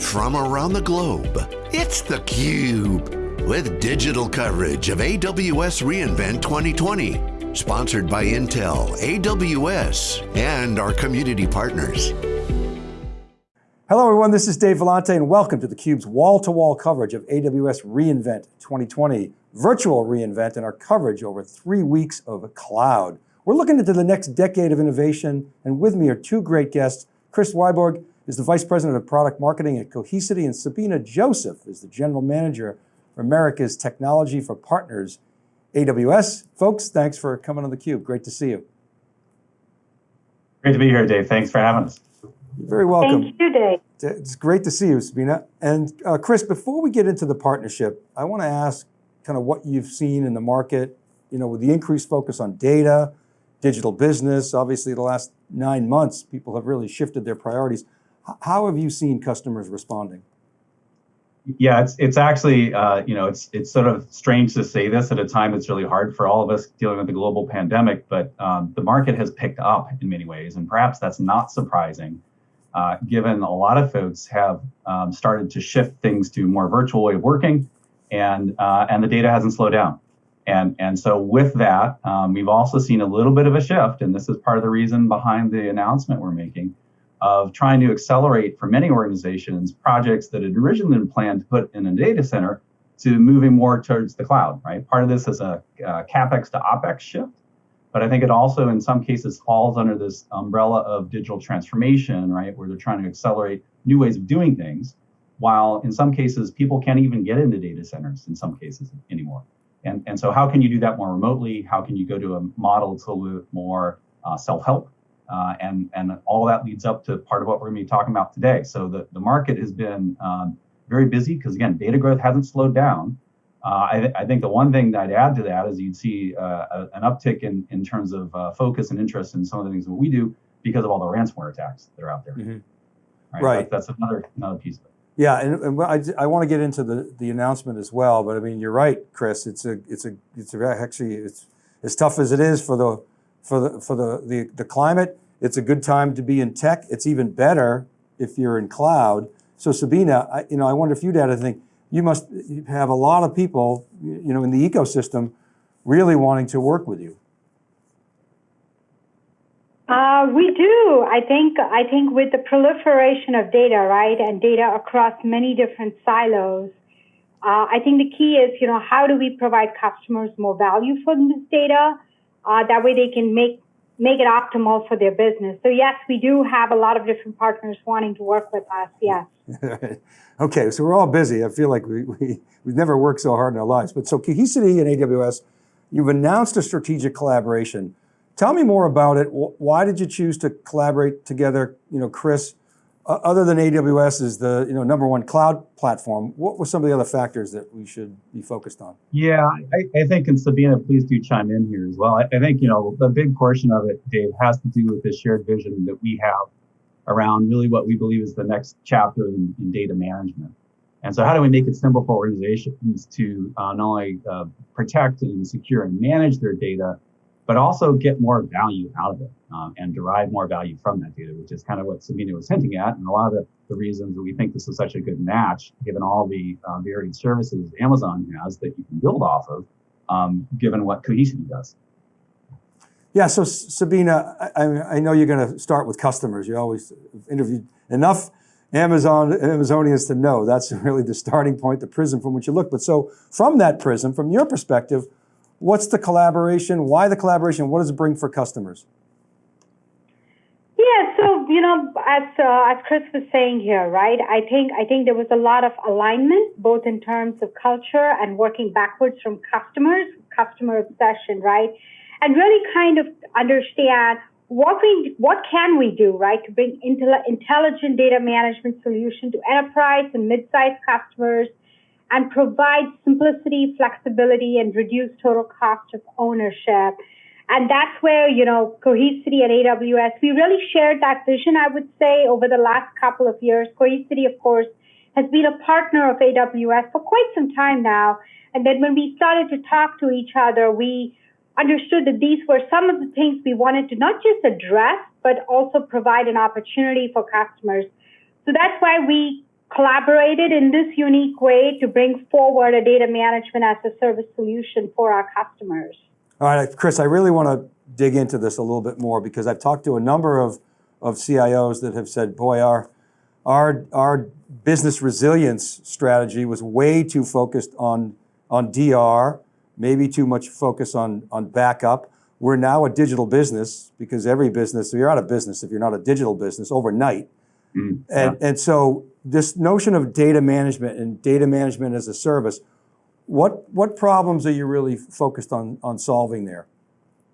from around the globe. It's theCUBE, with digital coverage of AWS reInvent 2020. Sponsored by Intel, AWS, and our community partners. Hello everyone, this is Dave Vellante and welcome to theCUBE's wall-to-wall coverage of AWS reInvent 2020, virtual reInvent and our coverage over three weeks of cloud. We're looking into the next decade of innovation and with me are two great guests. Chris Wiborg is the Vice President of Product Marketing at Cohesity and Sabina Joseph is the General Manager for America's Technology for Partners, AWS. Folks, thanks for coming on theCUBE, great to see you. Great to be here, Dave, thanks for having us. You're very welcome. Thank you, Dave. It's great to see you, Sabina. And uh, Chris, before we get into the partnership, I want to ask kind of what you've seen in the market, you know, with the increased focus on data, digital business, obviously the last nine months, people have really shifted their priorities. How have you seen customers responding? Yeah, it's it's actually uh, you know it's it's sort of strange to say this at a time that's really hard for all of us dealing with the global pandemic, but um, the market has picked up in many ways, and perhaps that's not surprising uh, given a lot of folks have um, started to shift things to more virtual way of working, and uh, and the data hasn't slowed down. And, and so with that, um, we've also seen a little bit of a shift, and this is part of the reason behind the announcement we're making, of trying to accelerate for many organizations projects that had originally been planned to put in a data center to moving more towards the cloud, right? Part of this is a, CapEx to OpEx shift, but I think it also, in some cases, falls under this umbrella of digital transformation, right? Where they're trying to accelerate new ways of doing things, while in some cases, people can't even get into data centers in some cases anymore. And, and so, how can you do that more remotely? How can you go to a model bit more uh, self help? Uh, and, and all that leads up to part of what we're going to be talking about today. So, the, the market has been um, very busy because, again, data growth hasn't slowed down. Uh, I, th I, think the one thing that I'd add to that is you'd see uh, a, an uptick in, in terms of uh, focus and interest in some of the things that we do because of all the ransomware attacks that are out there. Mm -hmm. Right. right. That, that's another another piece of it. Yeah, and, and I, I want to get into the, the announcement as well, but I mean, you're right, Chris. It's a it's a it's a, actually it's as tough as it is for the for the for the, the the climate. It's a good time to be in tech. It's even better if you're in cloud. So Sabina, I, you know, I wonder if you'd add anything you must have a lot of people, you know, in the ecosystem really wanting to work with you. Uh, we do. I think. I think with the proliferation of data, right, and data across many different silos, uh, I think the key is, you know, how do we provide customers more value from this data? Uh, that way, they can make make it optimal for their business. So yes, we do have a lot of different partners wanting to work with us. Yes. okay, so we're all busy. I feel like we, we, we've never worked so hard in our lives. But so Cohesity and AWS, you've announced a strategic collaboration. Tell me more about it. Why did you choose to collaborate together, you know, Chris, other than AWS is the you know number one cloud platform, what were some of the other factors that we should be focused on? Yeah, I, I think, and Sabina, please do chime in here as well. I, I, think you know a big portion of it, Dave, has to do with the shared vision that we have around really what we believe is the next chapter in, in data management. And so, how do we make it simple for organizations to uh, not only uh, protect and secure and manage their data, but also get more value out of it um, and derive more value from that data, which is kind of what Sabina was hinting at. And a lot of the, reasons that we think this is such a good match, given all the uh, varied services Amazon has that you can build off of, um, given what Cohesity does. Yeah, so Sabina, I, I know you're going to start with customers. You always interviewed enough Amazon Amazonians to know that's really the starting point, the prism from which you look. But so from that prism, from your perspective, What's the collaboration? Why the collaboration? What does it bring for customers? Yeah, so you know, as uh, as Chris was saying here, right? I think I think there was a lot of alignment, both in terms of culture and working backwards from customers, customer obsession, right? And really kind of understand what we what can we do, right, to bring intelligent data management solution to enterprise and mid-sized customers and provide simplicity, flexibility, and reduce total cost of ownership. And that's where, you know, Cohesity and AWS, we really shared that vision, I would say, over the last couple of years. Cohesity, of course, has been a partner of AWS for quite some time now. And then when we started to talk to each other, we understood that these were some of the things we wanted to not just address, but also provide an opportunity for customers. So that's why we collaborated in this unique way to bring forward a data management as a service solution for our customers. All right, Chris, I really want to dig into this a little bit more because I've talked to a number of, of CIOs that have said, boy, our, our, our business resilience strategy was way too focused on, on DR, maybe too much focus on, on backup. We're now a digital business because every business, you're out of business if you're not a digital business overnight. Mm, yeah. and, and so this notion of data management and data management as a service, what, what problems are you really focused on, on solving there?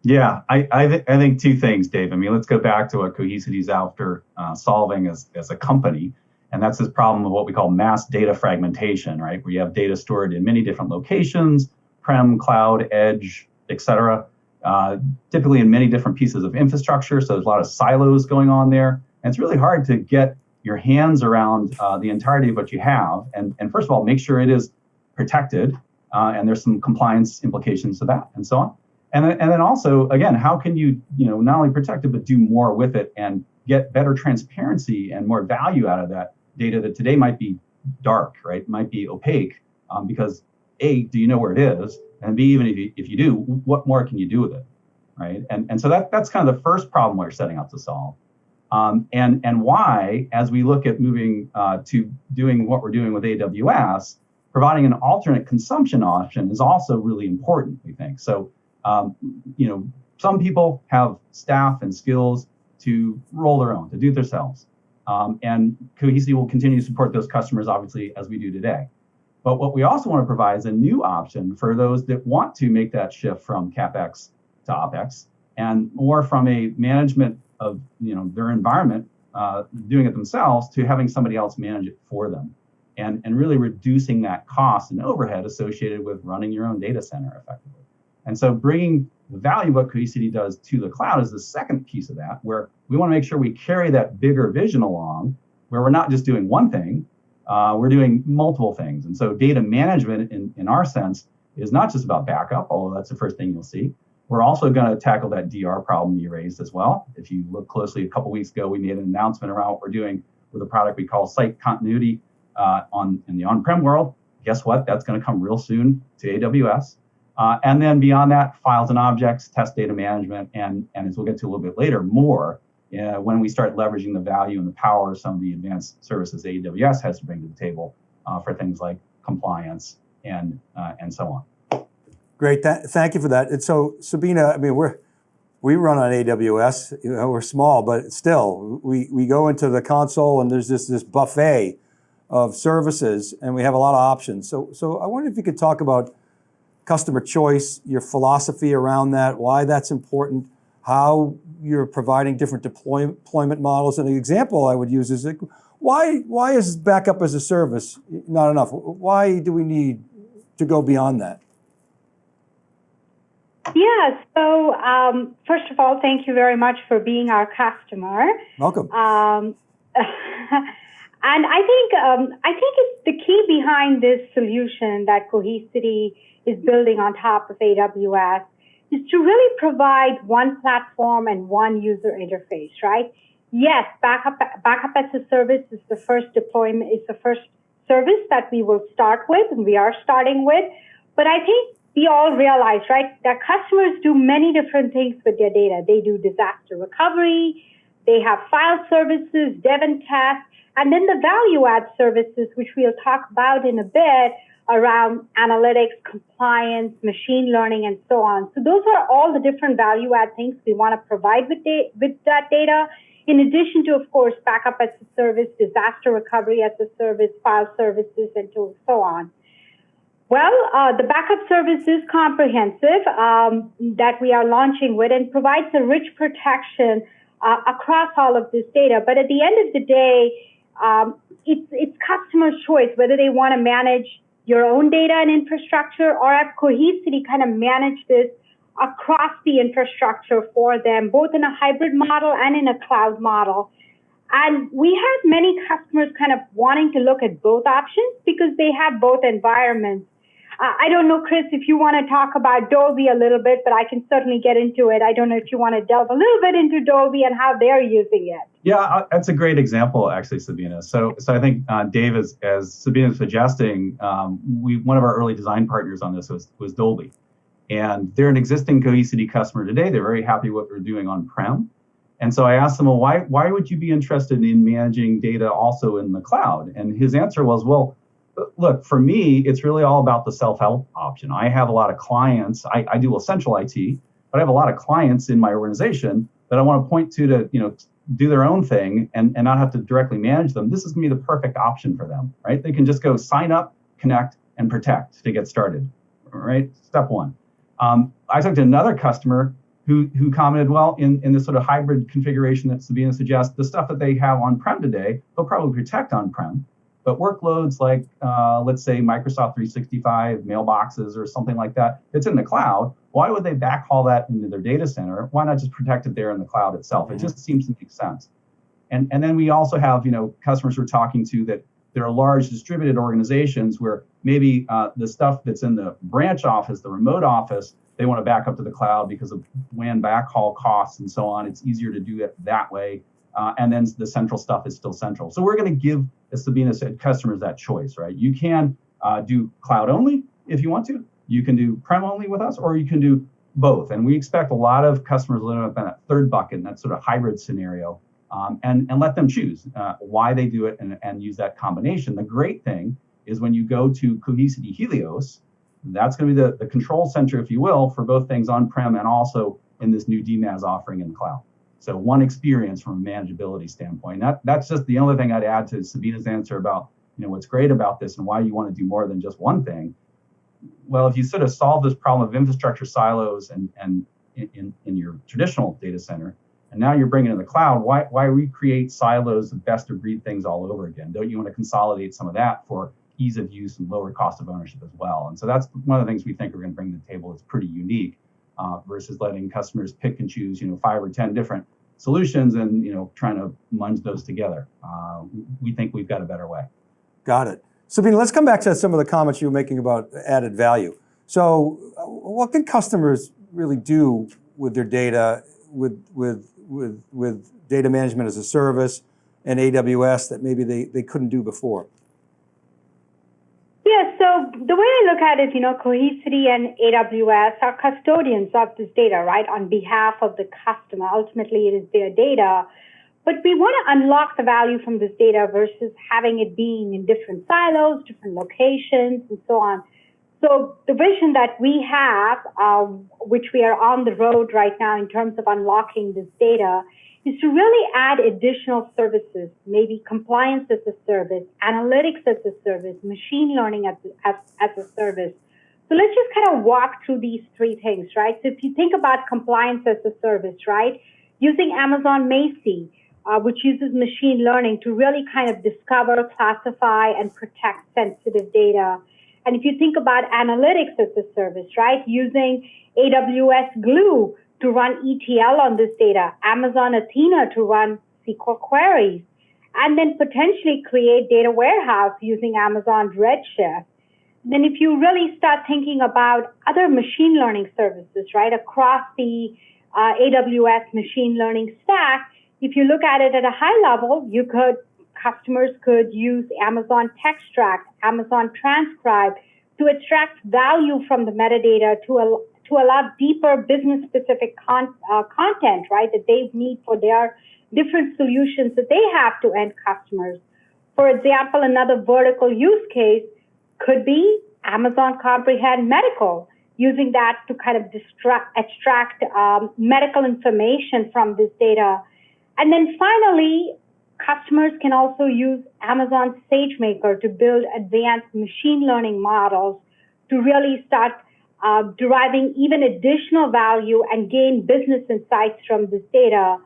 Yeah, I, I, th I think two things, Dave. I mean, let's go back to what Cohesity's after uh, solving as, as a company. And that's this problem of what we call mass data fragmentation, right? Where you have data stored in many different locations, prem, cloud, edge, et cetera, uh, typically in many different pieces of infrastructure. So there's a lot of silos going on there. And it's really hard to get your hands around uh, the entirety of what you have. And, and first of all, make sure it is protected. Uh, and there's some compliance implications to that and so on. And then, and then also, again, how can you, you know, not only protect it, but do more with it and get better transparency and more value out of that data that today might be dark, right? Might be opaque um, because A, do you know where it is? And B, even if you, if you do, what more can you do with it, right? And, and so that, that's kind of the first problem we're setting out to solve. Um, and, and why, as we look at moving uh, to doing what we're doing with AWS, providing an alternate consumption option is also really important, we think. So um, you know, some people have staff and skills to roll their own, to do it themselves. Um, and Cohesity will continue to support those customers, obviously, as we do today. But what we also want to provide is a new option for those that want to make that shift from CapEx to OpEx and more from a management of you know their environment, uh, doing it themselves, to having somebody else manage it for them. And, and really reducing that cost and overhead associated with running your own data center effectively. And so bringing the value of what Cohesity does to the cloud is the second piece of that, where we want to make sure we carry that bigger vision along, where we're not just doing one thing, uh, we're doing multiple things. And so data management, in, in our sense, is not just about backup, although that's the first thing you'll see. We're also going to tackle that DR problem you raised as well. If you look closely, a couple weeks ago, we made an announcement around what we're doing with a product we call Site Continuity uh, on in the on-prem world. Guess what? That's going to come real soon to AWS. Uh, and then beyond that, files and objects, test data management, and, and as we'll get to a little bit later, more uh, when we start leveraging the value and the power of some of the advanced services AWS has to bring to the table uh, for things like compliance and, uh, and so on. Great, Th thank you for that. And so Sabina, I mean, we're, we run on AWS, you know, we're small, but still, we, we go into the console and there's this, this buffet of services and we have a lot of options. So, so I wonder if you could talk about customer choice, your philosophy around that, why that's important, how you're providing different deploy, deployment models. And an example I would use is like, why, why is backup as a service not enough? Why do we need to go beyond that? Yeah, so um, first of all, thank you very much for being our customer. Welcome. Um, and I think um, I think it's the key behind this solution that Cohesity is building on top of AWS is to really provide one platform and one user interface, right? Yes, backup, backup as a service is the first deployment, is the first service that we will start with and we are starting with. But I think we all realize, right, that customers do many different things with their data. They do disaster recovery, they have file services, dev and test, and then the value add services, which we'll talk about in a bit, around analytics, compliance, machine learning, and so on. So those are all the different value add things we want to provide with, da- with that data. In addition to, of course, backup as a service, disaster recovery as a service, file services, and so on. Well, uh, the backup service is comprehensive um, that we are launching with and provides a rich protection uh, across all of this data. But at the end of the day, um, it's, it's customer choice whether they want to manage your own data and infrastructure or have Cohesity kind of manage this across the infrastructure for them, both in a hybrid model and in a cloud model. And we have many customers kind of wanting to look at both options because they have both environments. Uh, I don't know, Chris, if you want to talk about Dolby a little bit, but I can certainly get into it. I don't know if you want to delve a little bit into Dolby and how they're using it. Yeah, uh, that's a great example, actually, Sabina. So, so I think uh, Dave, is, as Sabina is suggesting, um, we one of our early design partners on this was was Dolby, and they're an existing Cohesity customer today. They're very happy what we're doing on prem, and so I asked him, well, why why would you be interested in managing data also in the cloud? And his answer was, well look, for me, it's really all about the self-help option. I have a lot of clients. I, I do essential IT, but I have a lot of clients in my organization that I want to point to to you know do their own thing and, and not have to directly manage them. This is going to be the perfect option for them, right? They can just go sign up, connect, and protect to get started, right? Step one. Um, I talked to another customer who, who commented, well, in, in this sort of hybrid configuration that Sabina suggests, the stuff that they have on-prem today, they'll probably protect on-prem. But workloads like, uh, let's say, Microsoft 365 mailboxes or something like that, it's in the cloud. Why would they backhaul that into their data center? Why not just protect it there in the cloud itself? It mm-hmm. just seems to make sense. And, and then we also have, you know, customers we're talking to that there are large distributed organizations where maybe uh, the stuff that's in the branch office, the remote office, they want to back up to the cloud because of WAN backhaul costs and so on. It's easier to do it that way uh, and then the central stuff is still central. So we're going to give, as Sabina said, customers that choice, right? You can uh, do cloud only if you want to. You can do prem only with us, or you can do both. And we expect a lot of customers live up in that third bucket, in that sort of hybrid scenario, um, and, and let them choose uh, why they do it and, and use that combination. The great thing is when you go to Cohesity Helios, that's going to be the, the control center, if you will, for both things on-prem and also in this new DMaaS offering in the cloud. So one experience from a manageability standpoint. That, that's just the only thing I'd add to Sabina's answer about you know what's great about this and why you want to do more than just one thing. Well, if you sort of solve this problem of infrastructure silos and and in, in your traditional data center, and now you're bringing in the cloud, why why recreate silos of best of breed things all over again? Don't you want to consolidate some of that for ease of use and lower cost of ownership as well? And so that's one of the things we think we're going to bring to the table. It's pretty unique uh, versus letting customers pick and choose, you know, five or ten different solutions and you know trying to munge those together. Uh, we think we've got a better way. Got it. Sabina, let's come back to some of the comments you were making about added value. So what can customers really do with their data, with, with, with, with data management as a service and AWS that maybe they, they couldn't do before? Yeah, so the way I look at it, you know, Cohesity and AWS are custodians of this data, right, on behalf of the customer. Ultimately, it is their data. But we want to unlock the value from this data versus having it being in different silos, different locations, and so on. So the vision that we have, uh, which we are on the road right now in terms of unlocking this data, is to really add additional services, maybe compliance as a service, analytics as a service, machine learning as, as, as a service. So let's just kind of walk through these three things, right? So if you think about compliance as a service, right? Using Amazon Macie, uh, which uses machine learning to really kind of discover, classify, and protect sensitive data. And if you think about analytics as a service, right? Using AWS Glue to run ETL on this data, Amazon Athena to run SQL queries, and then potentially create data warehouse using Amazon Redshift. Then if you really start thinking about other machine learning services, right, across the uh, AWS machine learning stack, if you look at it at a high level, you could, customers could use Amazon Textract, Amazon Transcribe to extract value from the metadata to, to allow deeper business specific con- uh, content, right, that they need for their different solutions that they have to end customers. For example, another vertical use case could be Amazon Comprehend Medical, using that to kind of extract um, medical information from this data. And then finally, customers can also use Amazon SageMaker to build advanced machine learning models to really start uh, deriving even additional value and gain business insights from this data.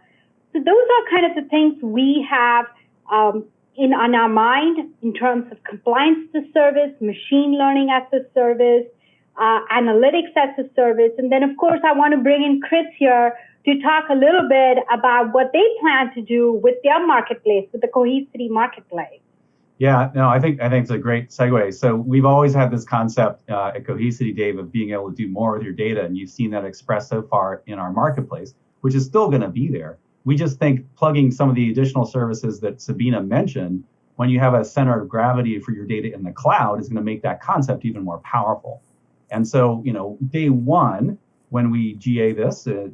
So those are kind of the things we have um, in on our mind in terms of compliance as a service, machine learning as a service, uh, analytics as a service, and then of course I want to bring in Chris here to talk a little bit about what they plan to do with their marketplace, with the Cohesity marketplace. Yeah, no, I think I think it's a great segue. So we've always had this concept uh, at Cohesity, Dave, of being able to do more with your data, and you've seen that expressed so far in our marketplace, which is still going to be there. We just think plugging some of the additional services that Sabina mentioned, when you have a center of gravity for your data in the cloud, is going to make that concept even more powerful. And so, you know, day one, when we GA this, uh,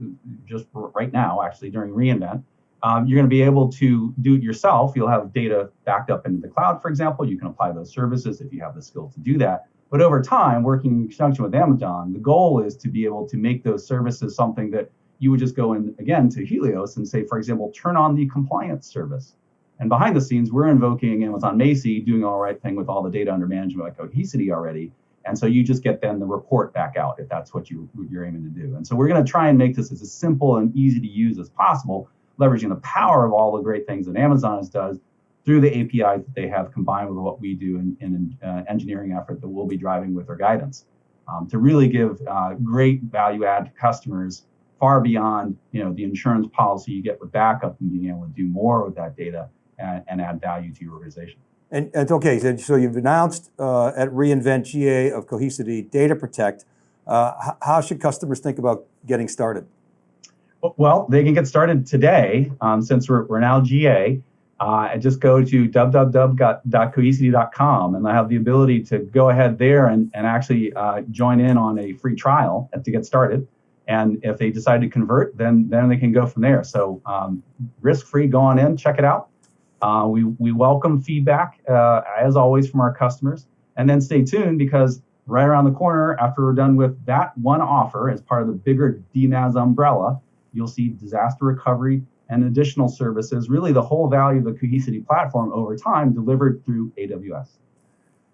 just right now, actually during reInvent, um, you're going to be able to do it yourself. You'll have data backed up into the cloud, for example. You can apply those services if you have the skill to do that. But over time, working in conjunction with Amazon, the goal is to be able to make those services something that you would just go in again to Helios and say, for example, turn on the compliance service. And behind the scenes, we're invoking Amazon Macie doing all right thing with all the data under management by Cohesity already. And so you just get then the report back out if that's what you, you're aiming to do. And so we're going to try and make this as simple and easy to use as possible leveraging the power of all the great things that Amazon does through the APIs that they have combined with what we do in, in uh, engineering effort that we'll be driving with our guidance um, to really give uh, great value add to customers far beyond you know the insurance policy you get with backup and being able to do more with that data and, and add value to your organization. And it's okay, so, so you've announced uh, at reInvent GA of Cohesity Data Protect. Uh, how should customers think about getting started? Well, they can get started today um, since we're, we're now GA. Uh, and just go to www.cohesity.com and I have the ability to go ahead there and, and actually uh, join in on a free trial to get started. And if they decide to convert, then then they can go from there. So um, risk-free, go on in, check it out. Uh, we, we welcome feedback, uh, as always, from our customers. And then stay tuned because right around the corner, after we're done with that one offer as part of the bigger DMaaS umbrella, you'll see disaster recovery and additional services, really the whole value of the Cohesity platform over time delivered through AWS.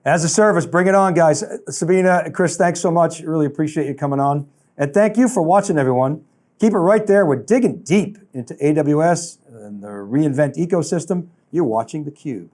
As a service, bring it on, guys. Sabina, Chris, thanks so much. Really appreciate you coming on. And thank you for watching, everyone. Keep it right there. We're digging deep into AWS and the reInvent ecosystem. You're watching theCUBE.